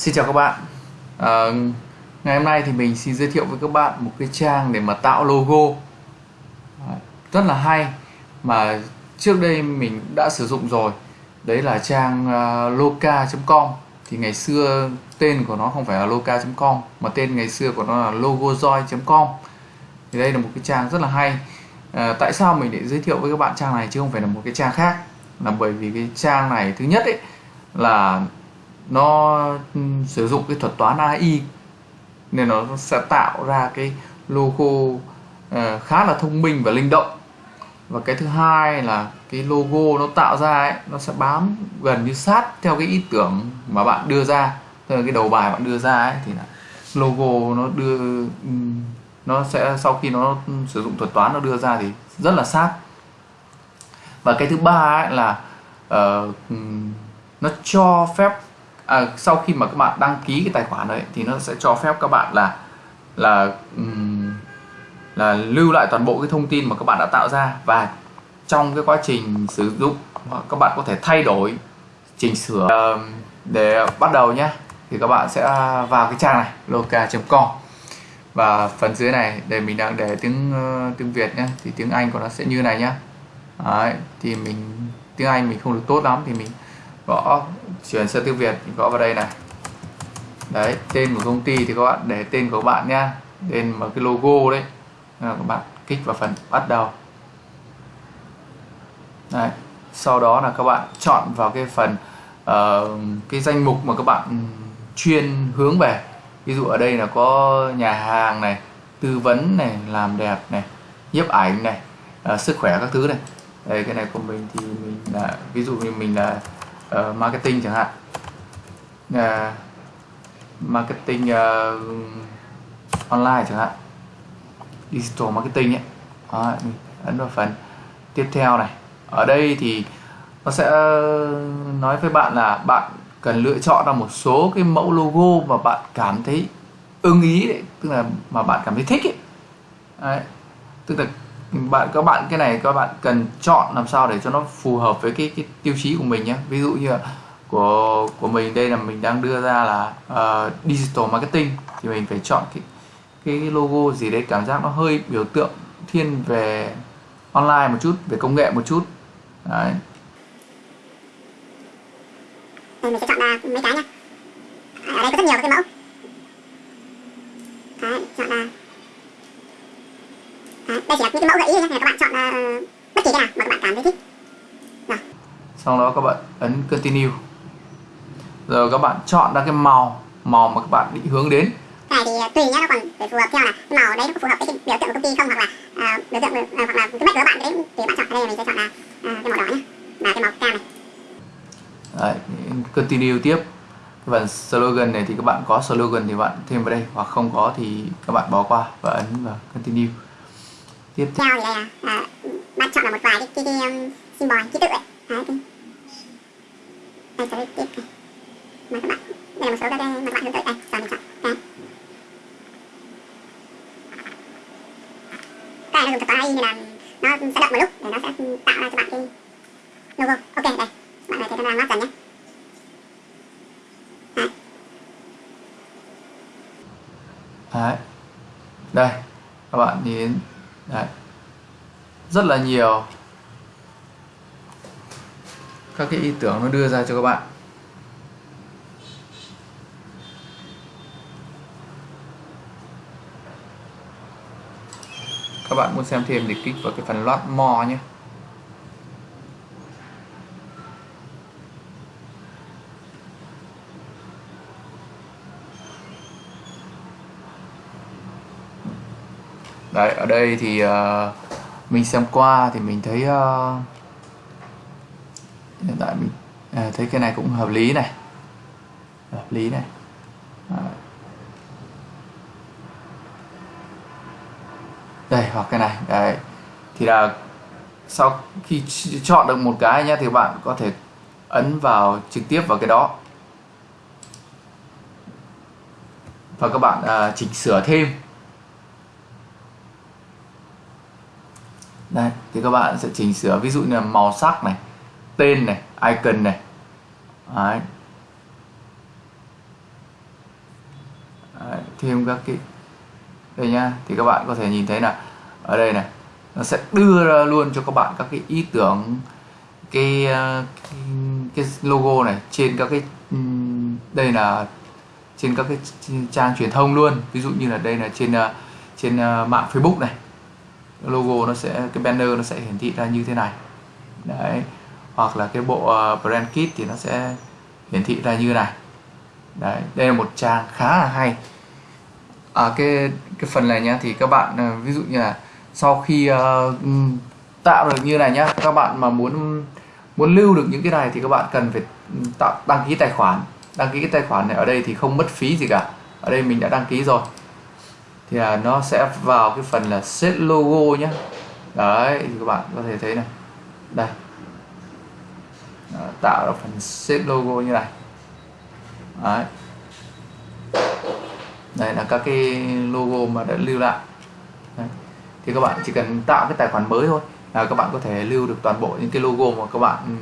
Xin chào các bạn. À, Ngày hôm nay thì mình xin giới thiệu với các bạn một cái trang để mà tạo logo. Rất là hay Mà trước đây mình đã sử dụng rồi. Đấy là trang à, uh, loca.com Thì ngày xưa tên của nó không phải là loca.com Mà tên ngày xưa của nó là logojoy.com Thì đây là một cái trang rất là hay. À, Tại sao mình để giới thiệu với các bạn trang này chứ không phải là một cái trang khác? Là bởi vì cái trang này thứ nhất ấy là nó sử dụng cái thuật toán AI nên nó sẽ tạo ra cái logo uh, khá là thông minh và linh động. Và cái thứ hai là cái logo nó tạo ra ấy nó sẽ bám gần như sát theo cái ý tưởng mà bạn đưa ra. Tức là cái đầu bài bạn đưa ra ấy thì là logo nó đưa ừ, nó sẽ sau khi nó sử dụng thuật toán nó đưa ra thì rất là sát. Và cái thứ ba ấy là uh, nó cho phép à, sau khi mà các bạn đăng ký cái tài khoản đấy thì nó sẽ cho phép các bạn là là là lưu lại toàn bộ cái thông tin mà các bạn đã tạo ra. Và trong cái quá trình sử dụng các bạn có thể thay đổi chỉnh sửa để bắt đầu nhé. Thì các bạn sẽ vào cái trang này loca.com và phần dưới này để mình đang để tiếng uh, tiếng Việt nhé thì tiếng Anh của nó sẽ như này nhá Đấy, thì mình tiếng Anh mình không được tốt lắm thì mình gõ chuyển sang tiếng Việt gõ vào đây này. Đấy tên của công ty thì các bạn để tên của các bạn nhá. Tên mà cái logo đấy. Các bạn kích vào phần bắt đầu. Đấy sau đó là các bạn chọn vào cái phần uh, cái danh mục mà các bạn ừ, chuyên hướng về. Ví dụ ở đây là có nhà hàng này tư vấn này làm đẹp này nhiếp ảnh này uh, sức khỏe các thứ này. Đây cái này của mình thì mình là ví dụ như mình là uh, marketing chẳng hạn. Uh, marketing uh, online chẳng hạn. Digital marketing ấy. Đó, ấn vào phần tiếp theo này. Ở đây thì nó sẽ nói với bạn là bạn cần lựa chọn ra một số cái mẫu logo mà bạn cảm thấy ưng ý đấy tức là mà bạn cảm thấy thích ấy. Đấy. tức là bạn các bạn cái này các bạn cần chọn làm sao để cho nó phù hợp với cái cái tiêu chí của mình nhé. Ví dụ như là của của mình đây là mình đang đưa ra là uh, digital marketing thì mình phải chọn cái cái logo gì đấy cảm giác nó hơi biểu tượng thiên về online một chút về công nghệ một chút. Đấy. Ừ, mình sẽ chọn là mấy cái nhá. Ở đây có rất nhiều cái mẫu. Đấy, chọn là đây chỉ là những cái mẫu gợi ý thôi nhé các bạn chọn uh, bất kỳ cái nào mà các bạn cảm thấy thích. Rồi sau đó các bạn ấn continue. Rồi các bạn chọn ra cái màu màu mà các bạn định hướng đến. Cái này thì ờ, tùy nhá nó còn phải phù hợp theo là cái màu đấy nó có phù hợp với cái biểu tượng của công ty không hoặc là uh, biểu tượng uh, hoặc là cái mạch của bạn đấy. Thì bạn chọn ở đây mình sẽ chọn là uh, cái màu đỏ nhé và cái màu cam này. Đấy, continue tiếp. Cái phần slogan này thì các bạn có slogan thì bạn thêm vào đây hoặc không có thì các bạn bỏ qua và ấn vào continue tiếp theo. Là à, bạn chọn là một vài cái, cái, cái um, symbol ký tự ấy. Đấy đây sẽ tiếp này. Mà các bạn. Đây là một số các cái mà các bạn hướng tới đây mình chọn. Đây. Cái này nó dùng thuật toán AI nên là nó sẽ động một lúc để nó sẽ tạo ra cho bạn cái logo. Ok đây. Bạn này thấy nó đang lát dần nhé. Đấy. đấy. Đây các bạn nhìn Đấy. rất là nhiều các cái ý tưởng nó đưa ra cho các bạn các bạn muốn xem thêm thì kích vào cái phần loát more nhé đấy ở đây thì uh, mình xem qua thì mình thấy uh, hiện tại mình à, thấy cái này cũng hợp lý này. Hợp lý này. Đấy. đây hoặc cái này đấy. Thì là sau khi chọn được một cái nhé thì bạn có thể ấn vào trực tiếp vào cái đó. Và các bạn uh, chỉnh sửa thêm. Đây thì các bạn sẽ chỉnh sửa. Ví dụ như là màu sắc này tên này icon này. Đấy. thêm các cái đây nhá thì các bạn có thể nhìn thấy là ở đây này nó sẽ đưa ra luôn cho các bạn các cái ý tưởng cái cái, cái logo này trên các cái đây là trên các cái trang truyền thông luôn. Ví dụ như là đây là trên ờ, trên ờ, mạng Facebook này logo nó sẽ cái banner nó sẽ hiển thị ra như thế này. Đấy hoặc là cái bộ ờ, brand kit thì nó sẽ hiển thị ra như này. Đấy đây là một trang khá là hay. À, cái cái phần này nhá thì các bạn ờ, ví dụ như là sau khi uh, tạo được như này nhá các bạn mà muốn muốn lưu được những cái này thì các bạn cần phải tạo đăng ký tài khoản. Đăng ký cái tài khoản này ở đây thì không mất phí gì cả. Ở đây mình đã đăng ký rồi thì là nó sẽ vào cái phần là set logo nhé đấy thì các bạn có thể thấy này. Đây. Đó, tạo ra phần set logo như này. Đấy. Đây là các cái logo mà đã lưu lại. Đấy. thì các bạn chỉ cần tạo cái tài khoản mới thôi là các bạn có thể lưu được toàn bộ những cái logo mà các bạn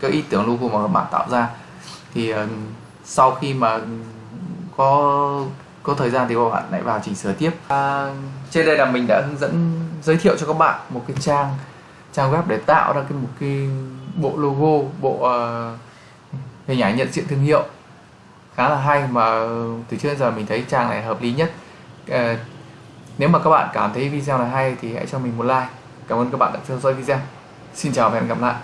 các ý tưởng logo mà các bạn tạo ra. Thì ờ, sau khi mà có có thời gian thì các bạn lại vào chỉnh sửa tiếp. À, trên đây là mình đã hướng dẫn giới thiệu cho các bạn một cái trang trang web để tạo ra cái một cái bộ logo bộ uh, hình ảnh nhận diện thương hiệu. Khá là hay mà từ trước đến giờ mình thấy trang này hợp lý nhất. Ờ, nếu mà các bạn cảm thấy video này hay thì hãy cho mình một like. Cảm ơn các bạn đã theo dõi video. Xin chào và hẹn gặp lại.